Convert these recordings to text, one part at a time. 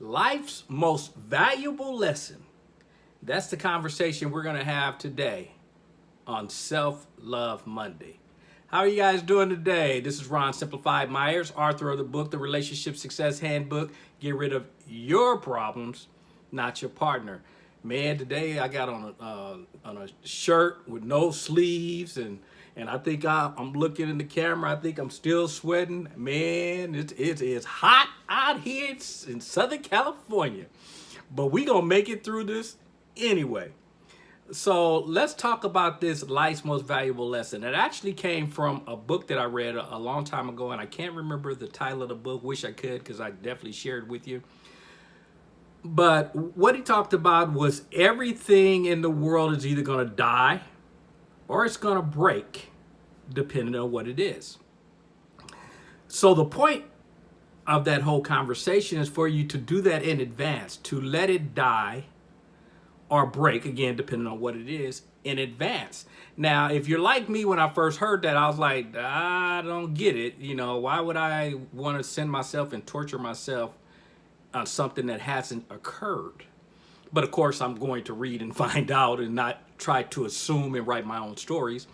life's most valuable lesson. That's the conversation we're going to have today on Self Love Monday. How are you guys doing today? This is Ron Simplified Myers, author of the book, The Relationship Success Handbook. Get rid of your problems, not your partner. Man, today I got on a, uh, on a shirt with no sleeves and and I think I, am looking in the camera. I think I'm still sweating. Man, it, it is hot out here in Southern California. But we going to make it through this anyway. So let's talk about this life's most valuable lesson. It actually came from a book that I read a, a long time ago, and I can't remember the title of the book. Wish I could, because I definitely shared with you. But what he talked about was everything in the world is either going to die or it's going to break, depending on what it is. So the point of that whole conversation is for you to do that in advance, to let it die or break, again, depending on what it is, in advance. Now, if you're like me, when I first heard that, I was like, I don't get it. You know, why would I want to send myself and torture myself on something that hasn't occurred? But of course, I'm going to read and find out and not try to assume and write my own stories.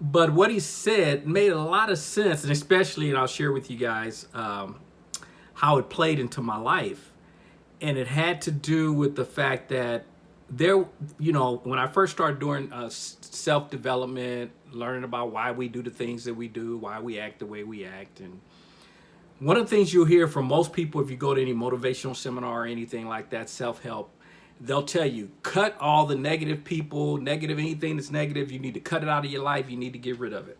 But what he said made a lot of sense, and especially, and I'll share with you guys um, how it played into my life. And it had to do with the fact that there, you know, when I first started doing uh, self-development, learning about why we do the things that we do, why we act the way we act, and one of the things you'll hear from most people if you go to any motivational seminar or anything like that, self-help, they'll tell you, cut all the negative people, negative, anything that's negative, you need to cut it out of your life, you need to get rid of it.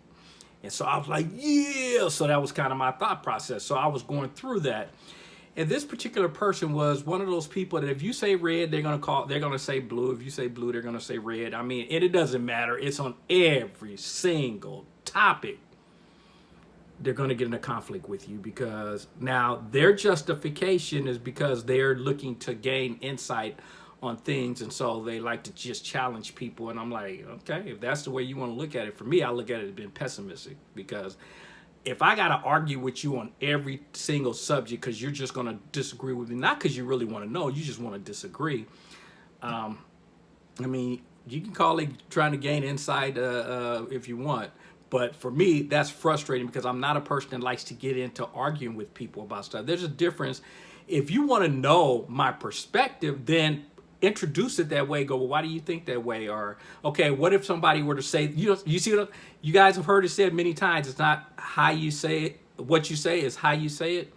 And so I was like, yeah. So that was kind of my thought process. So I was going through that. And this particular person was one of those people that if you say red, they're gonna call, they're gonna say blue. If you say blue, they're gonna say red. I mean, and it doesn't matter. It's on every single topic. They're gonna get in a conflict with you because now their justification is because they're looking to gain insight on things and so they like to just challenge people and I'm like okay if that's the way you want to look at it for me I look at it as being pessimistic because if I got to argue with you on every single subject because you're just going to disagree with me not because you really want to know you just want to disagree um, I mean you can call it trying to gain insight uh, uh, if you want but for me that's frustrating because I'm not a person that likes to get into arguing with people about stuff. There's a difference. If you want to know my perspective then introduce it that way go well why do you think that way? Or okay what if somebody were to say you know you see what you guys have heard it said many times it's not how you say it what you say is how you say it.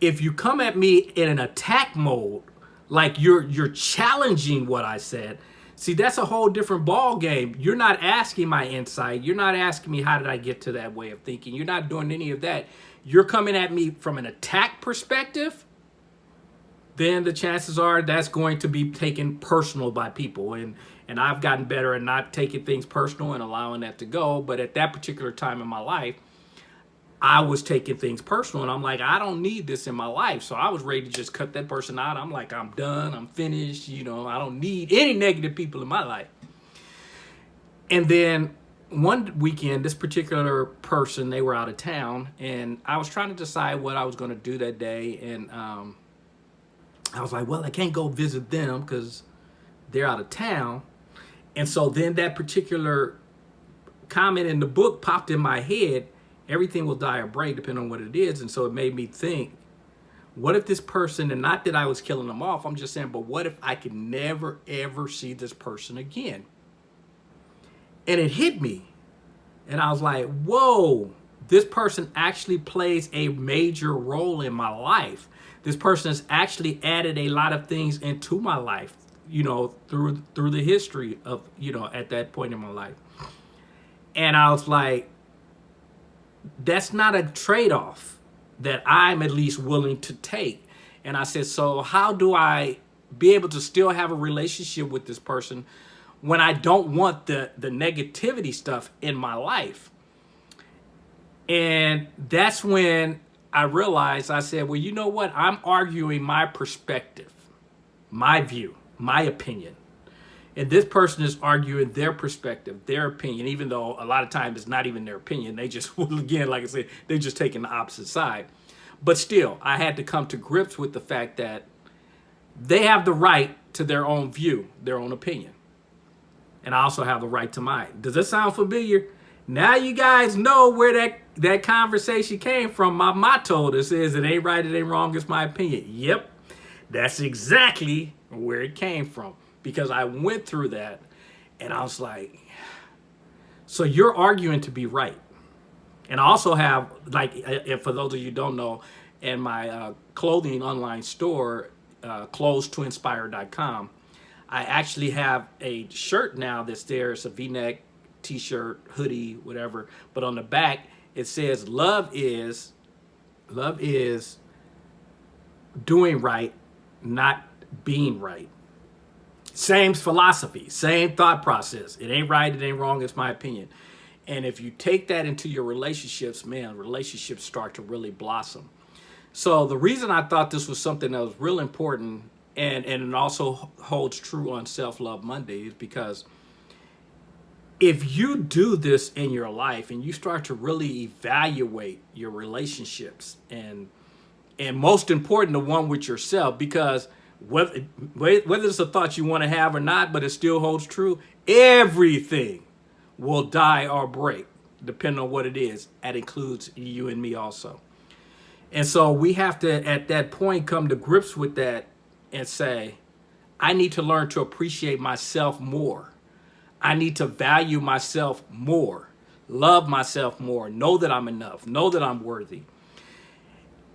If you come at me in an attack mode like you're you're challenging what i said see that's a whole different ball game you're not asking my insight. You're not asking me how did i get to that way of thinking? You're not doing any of that. You're coming at me from an attack perspective then the chances are that's going to be taken personal by people. And, and I've gotten better at not taking things personal and allowing that to go. But at that particular time in my life, I was taking things personal and I'm like, I don't need this in my life. So I was ready to just cut that person out. I'm like, I'm done. I'm finished. You know, I don't need any negative people in my life. And then one weekend, this particular person, they were out of town and I was trying to decide what I was going to do that day. And, um, I was like, well, I can't go visit them because they're out of town. And so then that particular comment in the book popped in my head. Everything will die or break depending on what it is. And so it made me think, what if this person, and not that I was killing them off, I'm just saying, but what if I could never, ever see this person again? And it hit me. And I was like, whoa, this person actually plays a major role in my life this person has actually added a lot of things into my life, you know, through through the history of, you know, at that point in my life. And I was like, that's not a trade-off that I'm at least willing to take. And I said, so how do I be able to still have a relationship with this person when I don't want the, the negativity stuff in my life? And that's when I realized, I said, well, you know what? I'm arguing my perspective, my view, my opinion. And this person is arguing their perspective, their opinion, even though a lot of times it's not even their opinion. They just, well, again, like I said, they're just taking the opposite side. But still, I had to come to grips with the fact that they have the right to their own view, their own opinion. And I also have the right to mine. Does this sound familiar? Now you guys know where that, that conversation came from. My motto that says it ain't right, it ain't wrong, it's my opinion. Yep, that's exactly where it came from. Because I went through that and I was like, so you're arguing to be right. And I also have, like, if for those of you don't know, in my uh, clothing online store, uh, clothes2inspire.com, I actually have a shirt now that's there. It's a v-neck t-shirt, hoodie, whatever. But on the back, it says, love is, love is doing right, not being right. Same philosophy, same thought process. It ain't right, it ain't wrong, it's my opinion. And if you take that into your relationships, man, relationships start to really blossom. So the reason I thought this was something that was real important and, and it also holds true on Self-Love Monday is because if you do this in your life and you start to really evaluate your relationships and and most important the one with yourself because whether whether it's a thought you want to have or not but it still holds true everything will die or break depending on what it is. That includes you and me also. And so we have to at that point come to grips with that and say i need to learn to appreciate myself more I need to value myself more, love myself more, know that I'm enough, know that I'm worthy.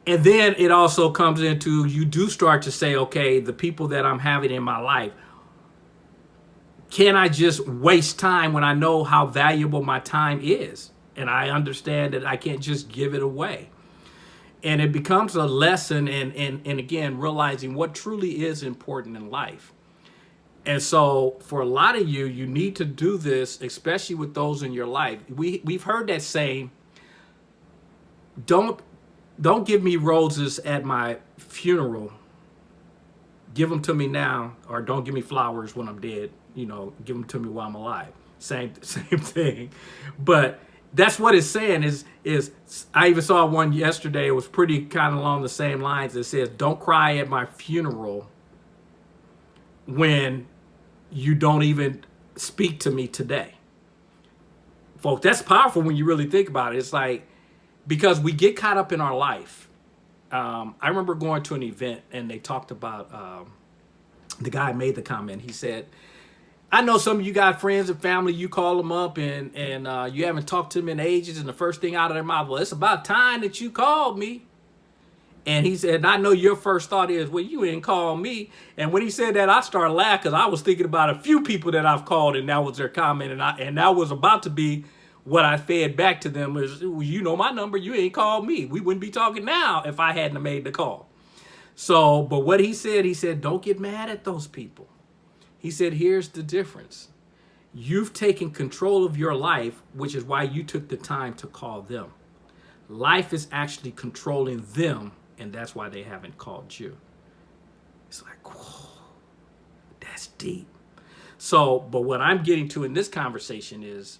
And then it also comes into you do start to say, okay, the people that I'm having in my life, can I just waste time when I know how valuable my time is? And I understand that I can't just give it away. And it becomes a lesson and, and, and again, realizing what truly is important in life. And so for a lot of you, you need to do this, especially with those in your life. We, we've heard that saying, don't, don't give me roses at my funeral. Give them to me now, or don't give me flowers when I'm dead. You know, give them to me while I'm alive. Same, same thing. But that's what it's saying is, is I even saw one yesterday. It was pretty kind of along the same lines. It says, don't cry at my funeral when you don't even speak to me today. Folks, that's powerful when you really think about it. It's like, because we get caught up in our life. Um, I remember going to an event and they talked about, um, the guy made the comment. He said, I know some of you got friends and family, you call them up and, and uh, you haven't talked to them in ages and the first thing out of their mouth, well, it's about time that you called me. And he said, I know your first thought is, well, you didn't call me. And when he said that, I started laughing because I was thinking about a few people that I've called and that was their comment. And, I, and that was about to be what I fed back to them is, well, you know my number, you ain't called me. We wouldn't be talking now if I hadn't made the call. So, but what he said, he said, don't get mad at those people. He said, here's the difference. You've taken control of your life, which is why you took the time to call them. Life is actually controlling them and that's why they haven't called you. It's like, whoa, that's deep. So, but what I'm getting to in this conversation is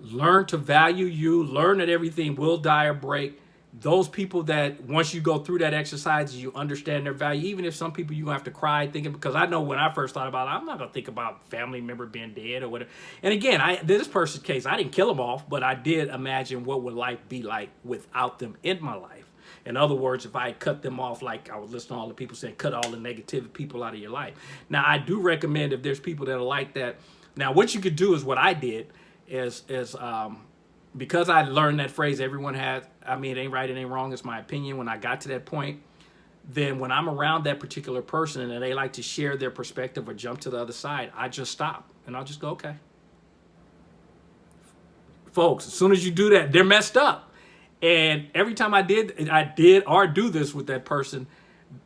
learn to value you, learn that everything will die or break. Those people that once you go through that exercise, you understand their value, even if some people you have to cry thinking, because I know when I first thought about it, I'm not gonna think about family member being dead or whatever. And again, I this person's case, I didn't kill them off, but I did imagine what would life be like without them in my life. In other words, if I cut them off, like I was listening to all the people saying, cut all the negative people out of your life. Now, I do recommend if there's people that are like that. Now, what you could do is what I did is, is um, because I learned that phrase, everyone has, I mean, it ain't right, it ain't wrong, it's my opinion. When I got to that point, then when I'm around that particular person and they like to share their perspective or jump to the other side, I just stop and I'll just go, okay. Folks, as soon as you do that, they're messed up. And every time I did, I did or do this with that person,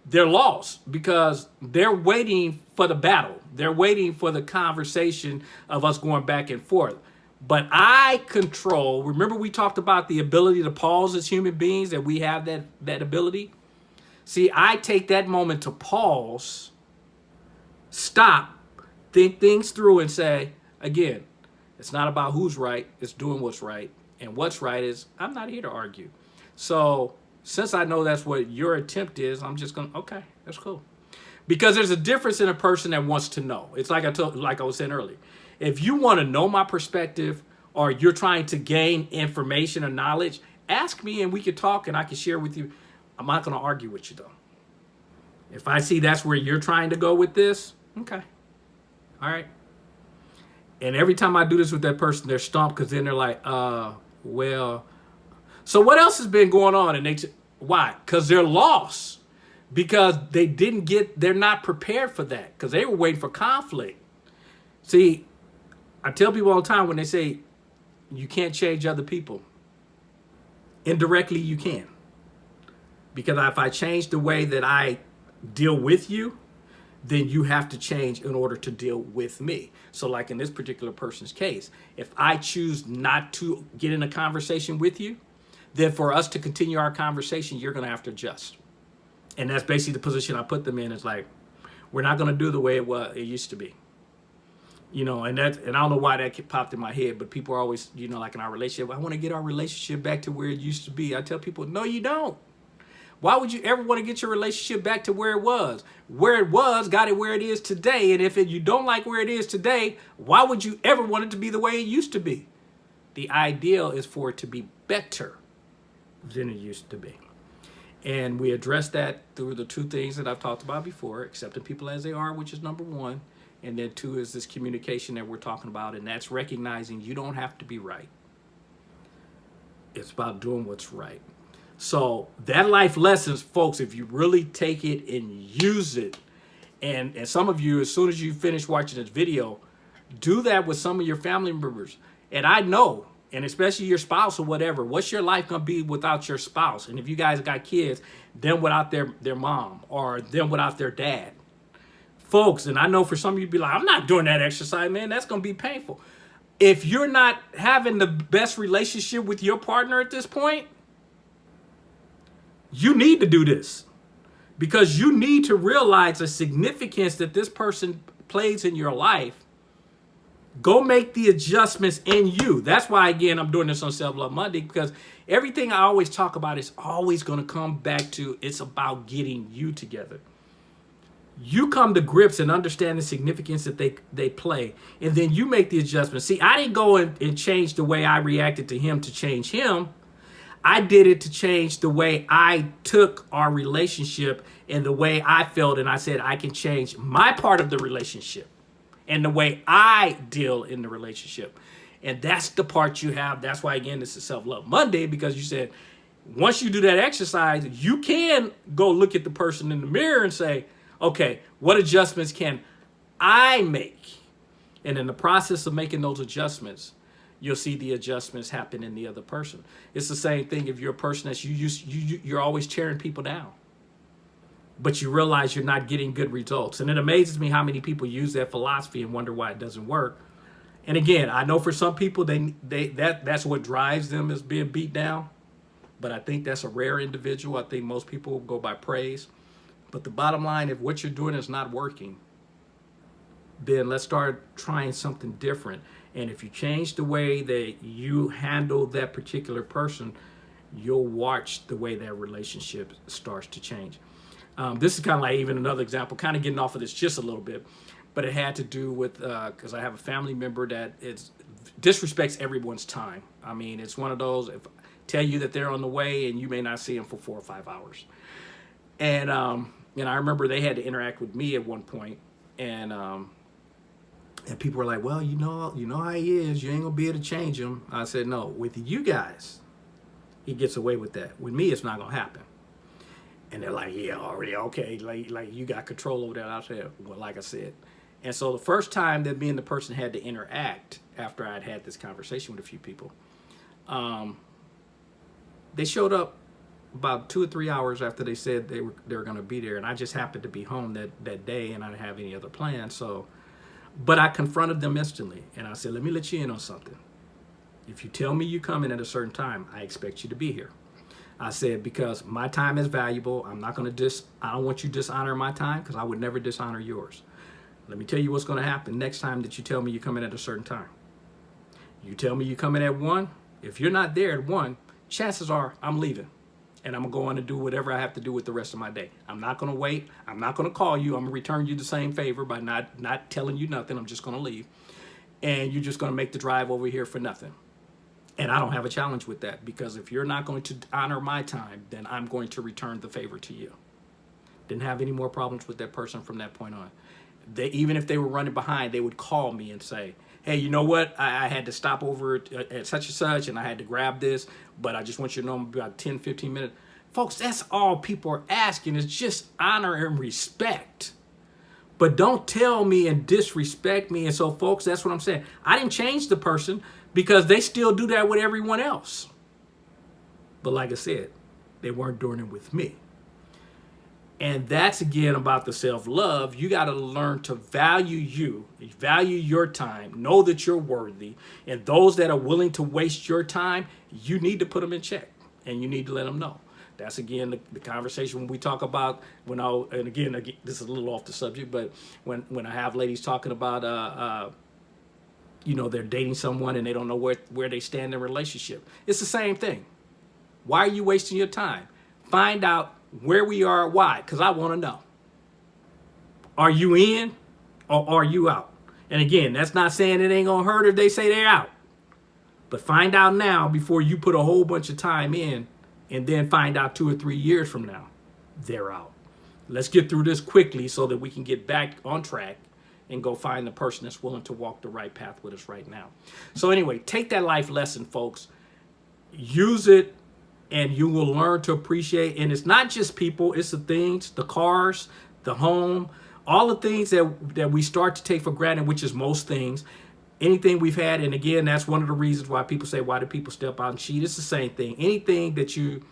they're lost because they're waiting for the battle. They're waiting for the conversation of us going back and forth. But I control, remember we talked about the ability to pause as human beings, that we have that, that ability? See, I take that moment to pause, stop, think things through and say, again, it's not about who's right, it's doing what's right. And what's right is I'm not here to argue. So since I know that's what your attempt is, I'm just going to, okay, that's cool. Because there's a difference in a person that wants to know. It's like I told, like I was saying earlier. If you want to know my perspective or you're trying to gain information or knowledge, ask me and we can talk and I can share with you. I'm not going to argue with you though. If I see that's where you're trying to go with this, okay. All right. And every time I do this with that person, they're stumped because then they're like, uh, well, so what else has been going on? And they, why? Because they're lost. Because they didn't get, they're not prepared for that. Because they were waiting for conflict. See, I tell people all the time when they say you can't change other people. Indirectly, you can. Because if I change the way that I deal with you, then you have to change in order to deal with me. So like in this particular person's case, if I choose not to get in a conversation with you, then for us to continue our conversation, you're going to have to adjust. And that's basically the position I put them in. It's like, we're not going to do the way it was, it used to be. You know, and that, and I don't know why that popped in my head, but people are always, you know, like in our relationship, I want to get our relationship back to where it used to be. I tell people, no, you don't. Why would you ever want to get your relationship back to where it was? Where it was, got it where it is today. And if it, you don't like where it is today, why would you ever want it to be the way it used to be? The ideal is for it to be better than it used to be. And we address that through the two things that I've talked about before, accepting people as they are, which is number one. And then two is this communication that we're talking about, and that's recognizing you don't have to be right. It's about doing what's right. So that life lessons, folks, if you really take it and use it, and, and some of you, as soon as you finish watching this video, do that with some of your family members. And I know and especially your spouse or whatever, what's your life gonna be without your spouse? And if you guys got kids, them without their, their mom or them without their dad. Folks, and I know for some of you be like, I'm not doing that exercise, man. That's gonna be painful. If you're not having the best relationship with your partner at this point, you need to do this because you need to realize the significance that this person plays in your life Go make the adjustments in you. That's why, again, I'm doing this on Self Love Monday because everything I always talk about is always going to come back to it's about getting you together. You come to grips and understand the significance that they, they play, and then you make the adjustments See, I didn't go and, and change the way I reacted to him to change him. I did it to change the way I took our relationship and the way I felt, and I said I can change my part of the relationship and the way I deal in the relationship. And that's the part you have. That's why, again, this is Self-Love Monday, because you said, once you do that exercise, you can go look at the person in the mirror and say, okay, what adjustments can I make? And in the process of making those adjustments, you'll see the adjustments happen in the other person. It's the same thing if you're a person that's you, you, you you're always tearing people down but you realize you're not getting good results. And it amazes me how many people use that philosophy and wonder why it doesn't work. And again, I know for some people they they that that's what drives them is being beat down. But I think that's a rare individual. I think most people go by praise. But the bottom line, if what you're doing is not working, then let's start trying something different. And if you change the way that you handle that particular person, you'll watch the way that relationship starts to change. Um, this is kind of like even another example, kind of getting off of this just a little bit, but it had to do with, because uh, I have a family member that is, disrespects everyone's time. I mean, it's one of those, if I tell you that they're on the way and you may not see them for four or five hours. And, um, and I remember they had to interact with me at one point and, um, and people were like, well, you know, you know how he is. You ain't gonna be able to change him. I said, no, with you guys, he gets away with that. With me, it's not gonna happen. And they're like, yeah, already, okay, like, like you got control over that. I said, well, like I said. And so the first time that me and the person had to interact after I'd had this conversation with a few people, um, they showed up about two or three hours after they said they were they were going to be there, and I just happened to be home that that day, and I didn't have any other plans. So, but I confronted them instantly, and I said, "Let me let you in on something. If you tell me you come in at a certain time, I expect you to be here." I said, because my time is valuable. I'm not going to dis, I don't want you dishonor my time because I would never dishonor yours. Let me tell you what's going to happen next time that you tell me you come in at a certain time. You tell me you come in at one. If you're not there at one, chances are I'm leaving and I'm gonna go on and do whatever I have to do with the rest of my day. I'm not gonna wait. I'm not gonna call you. I'm gonna return you the same favor by not not telling you nothing. I'm just gonna leave, and you're just gonna make the drive over here for nothing. And I don't have a challenge with that because if you're not going to honor my time, then I'm going to return the favor to you. Didn't have any more problems with that person from that point on. They even if they were running behind, they would call me and say, "Hey, you know what? I, I had to stop over at, at such and such, and I had to grab this, but I just want you to know I'm about 10, 15 minutes." Folks, that's all people are asking is just honor and respect. But don't tell me and disrespect me. And so, folks, that's what I'm saying. I didn't change the person because they still do that with everyone else. But like I said, they weren't doing it with me. And that's again about the self love. You got to learn to value you, value your time, know that you're worthy. And those that are willing to waste your time, you need to put them in check and you need to let them know. That's again the, the conversation when we talk about when I and again, again, this is a little off the subject, but when when I have ladies talking about uh, uh, you know they're dating someone and they don't know where where they stand in relationship, it's the same thing. Why are you wasting your time? Find out where we are, why, because I want to know. Are you in or are you out? And again, that's not saying it ain't gonna hurt if they say they're out. But find out now before you put a whole bunch of time in and then find out two or three years from now, they're out. Let's get through this quickly so that we can get back on track and go find the person that's willing to walk the right path with us right now. So anyway, take that life lesson, folks. Use it and you will learn to appreciate. And it's not just people, it's the things, the cars, the home, all the things that, that we start to take for granted, which is most things. Anything we've had and again that's one of the reasons why people say why do people step out and cheat? It's the same thing. Anything that you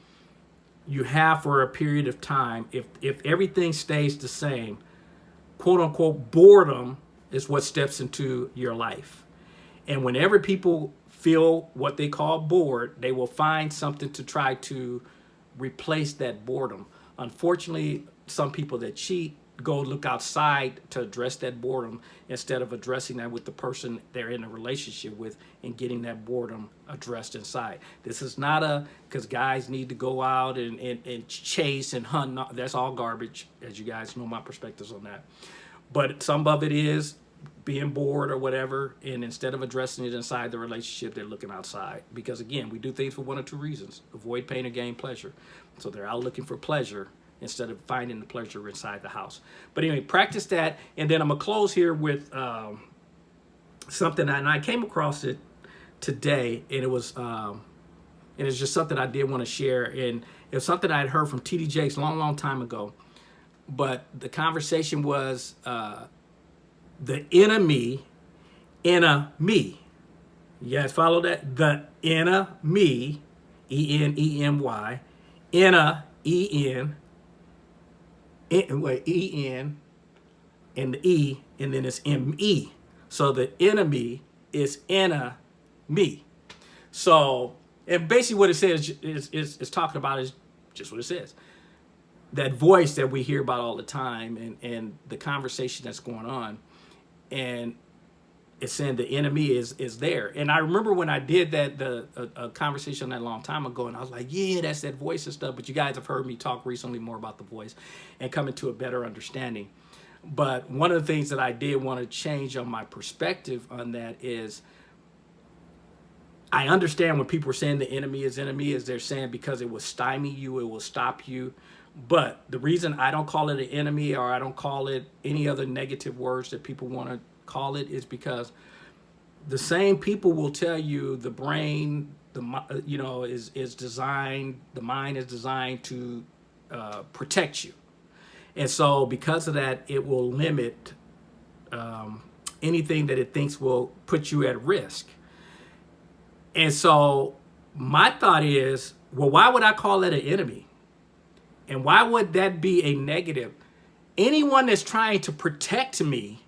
you have for a period of time if if everything stays the same quote unquote boredom is what steps into your life. And whenever people feel what they call bored they will find something to try to replace that boredom unfortunately some people that cheat go look outside to address that boredom instead of addressing that with the person they're in a relationship with and getting that boredom addressed inside. This is not a, because guys need to go out and, and, and chase and hunt. That's all garbage, as you guys know my perspectives on that. But some of it is being bored or whatever, and instead of addressing it inside the relationship, they're looking outside. Because again, we do things for one or two reasons. Avoid pain or gain pleasure. So they're out looking for pleasure instead of finding the pleasure inside the house. But anyway, practice that. And then I'm to close here with um, something, and I came across it today, and it was, um, and it's just something I did want to share. And it was something I had heard from T.D. Jakes long, long time ago. But the conversation was uh, the enemy in a me. You guys follow that? The inner me, E-N-E-M-Y, inner, E-N, wait, E-N, and the E, and then it's M-E. So the enemy is in me. So, and basically what it says is, is, is talking about is just what it says. That voice that we hear about all the time and, and the conversation that's going on. And it's saying the enemy is is there. And I remember when I did that the a, a, conversation that long time ago, and I was like, yeah, that's that voice and stuff. But you guys have heard me talk recently more about the voice and coming to a better understanding. But one of the things that I did want to change on my perspective on that is I understand when people are saying the enemy is enemy is they're saying because it will stymie you, it will stop you. But the reason I don't call it an enemy or I don't call it any other negative words that people want to call it is because the same people will tell you the brain, the you know, is is designed, the mind is designed to uh, protect you, and so because of that, it will limit um, anything that it thinks will put you at risk. And so my thought is, well, why would I call that an enemy? And why would that be a negative? Anyone that's trying to protect me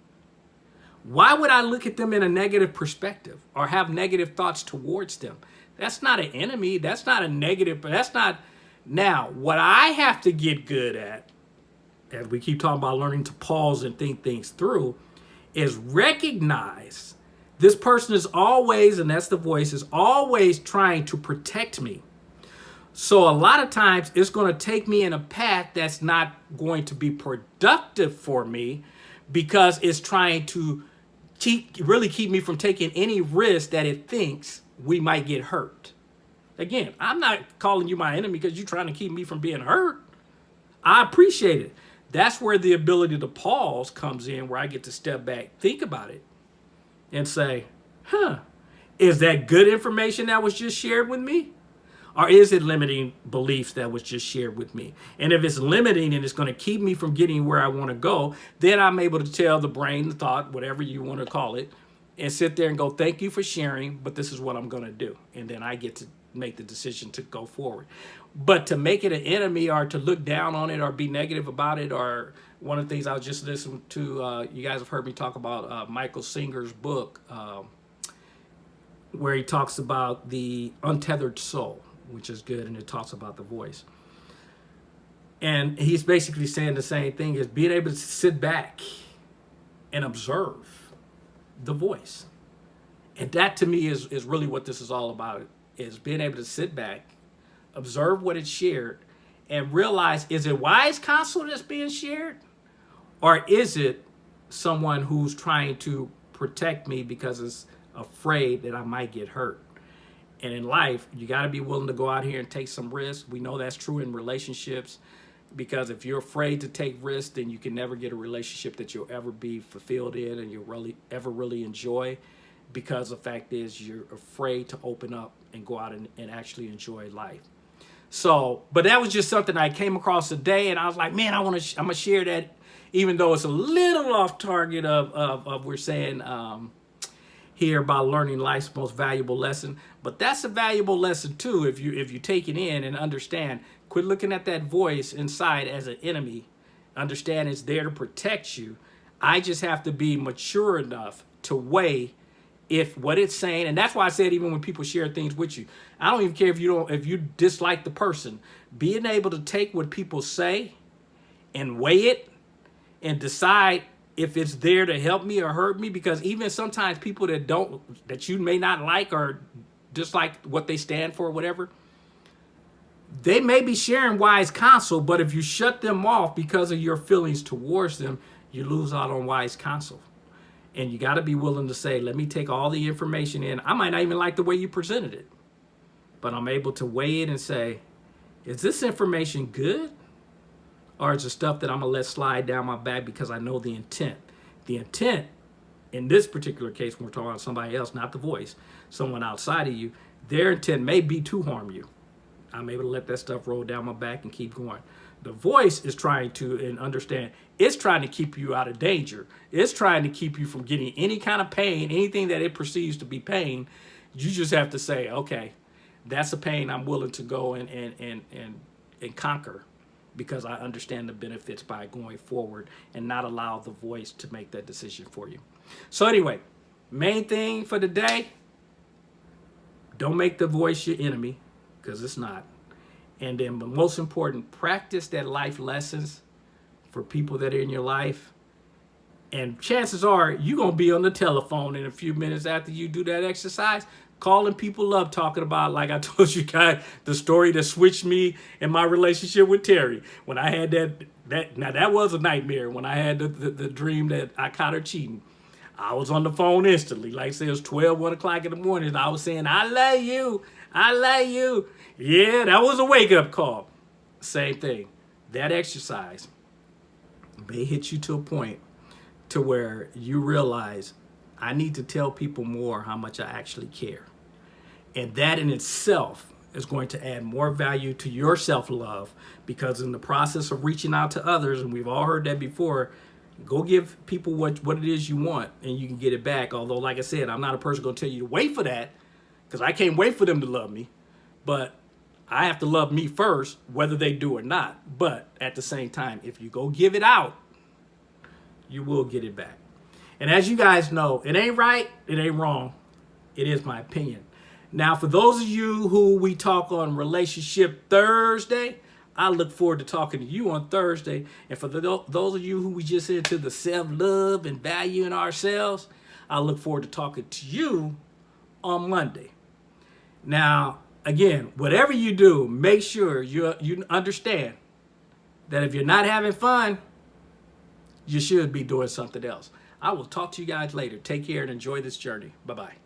why would I look at them in a negative perspective or have negative thoughts towards them? That's not an enemy. That's not a negative, but that's not. Now, what I have to get good at, as we keep talking about learning to pause and think things through, is recognize this person is always, and that's the voice, is always trying to protect me. So a lot of times it's going to take me in a path that's not going to be productive for me because it's trying to keep really keep me from taking any risk that it thinks we might get hurt. Again, I'm not calling you my enemy because you're trying to keep me from being hurt. I appreciate it. That's where the ability to pause comes in, where I get to step back, think about it, and say, huh, is that good information that was just shared with me? Or is it limiting beliefs that was just shared with me? And if it's limiting and it's going to keep me from getting where I want to go, then I'm able to tell the brain, the thought, whatever you want to call it, and sit there and go, thank you for sharing, but this is what I'm going to do. And then I get to make the decision to go forward. But to make it an enemy or to look down on it or be negative about it or one of the things I was just listening to, uh, you guys have heard me talk about uh, Michael Singer's book, um, where he talks about the untethered soul, which is good, and it talks about the voice. And he's basically saying the same thing is being able to sit back and observe the voice. And that to me is, is really what this is all about, is being able to sit back, observe what is shared, and realize, is it wise counsel that's being shared? Or is it someone who's trying to protect me because it's afraid that I might get hurt. And in life, you got to be willing to go out here and take some risks. We know that's true in relationships because if you're afraid to take risks, then you can never get a relationship that you'll ever be fulfilled in and you'll really ever really enjoy because the fact is you're afraid to open up and go out and, and actually enjoy life. So, but that was just something I came across today and I was like, man, I want to, I'm gonna share that even though it's a little off target of, of, of we're saying, um, here about learning life's most valuable lesson. But that's a valuable lesson too if you if you take it in and understand. Quit looking at that voice inside as an enemy. Understand it's there to protect you. I just have to be mature enough to weigh if what it's saying, and that's why I said even when people share things with you, I don't even care if you don't if you dislike the person, being able to take what people say and weigh it and decide if it's there to help me or hurt me because even sometimes people that don't that you may not like or dislike what they stand for or whatever they may be sharing wise counsel but if you shut them off because of your feelings towards them you lose out on wise counsel. And you got to be willing to say let me take all the information in. I might not even like the way you presented it but i'm able to weigh it and say is this information good or it's the stuff that I'm gonna let slide down my back because I know the intent. The intent in this particular case, when we're talking about somebody else, not the voice, someone outside of you, their intent may be to harm you. I'm able to let that stuff roll down my back and keep going. The voice is trying to and understand, it's trying to keep you out of danger. It's trying to keep you from getting any kind of pain, anything that it perceives to be pain. You just have to say, okay, that's a pain I'm willing to go and and and and, and conquer because I understand the benefits by going forward and not allow the voice to make that decision for you. So anyway, main thing for the day, don't make the voice your enemy because it's not. And then but most important, practice that life lessons for people that are in your life. And chances are you're going to be on the telephone in a few minutes after you do that exercise calling people up talking about like I told you guys the story that switched me in my relationship with Terry. When I had that that now that was a nightmare. When I had the, the, the dream that I caught her cheating I was on the phone instantly. Like say it was 12 1 o'clock in the morning. I was saying I love you. I love you. Yeah that was a wake-up call. Same thing. That exercise may hit you to a point to where you realize I need to tell people more how much I actually care. And that in itself is going to add more value to your self-love because in the process of reaching out to others, and we've all heard that before, go give people what, what it is you want and you can get it back. Although, like I said, I'm not a person going to tell you to wait for that because I can't wait for them to love me. But I have to love me first, whether they do or not. But at the same time, if you go give it out, you will get it back. And as you guys know, it ain't right, it ain't wrong. It is my opinion. Now, for those of you who we talk on Relationship Thursday, I look forward to talking to you on Thursday. And for the, those of you who we just into the self-love and valuing ourselves, I look forward to talking to you on Monday. Now, again, whatever you do, make sure you you understand that if you're not having fun, you should be doing something else. I will talk to you guys later. Take care and enjoy this journey. Bye bye.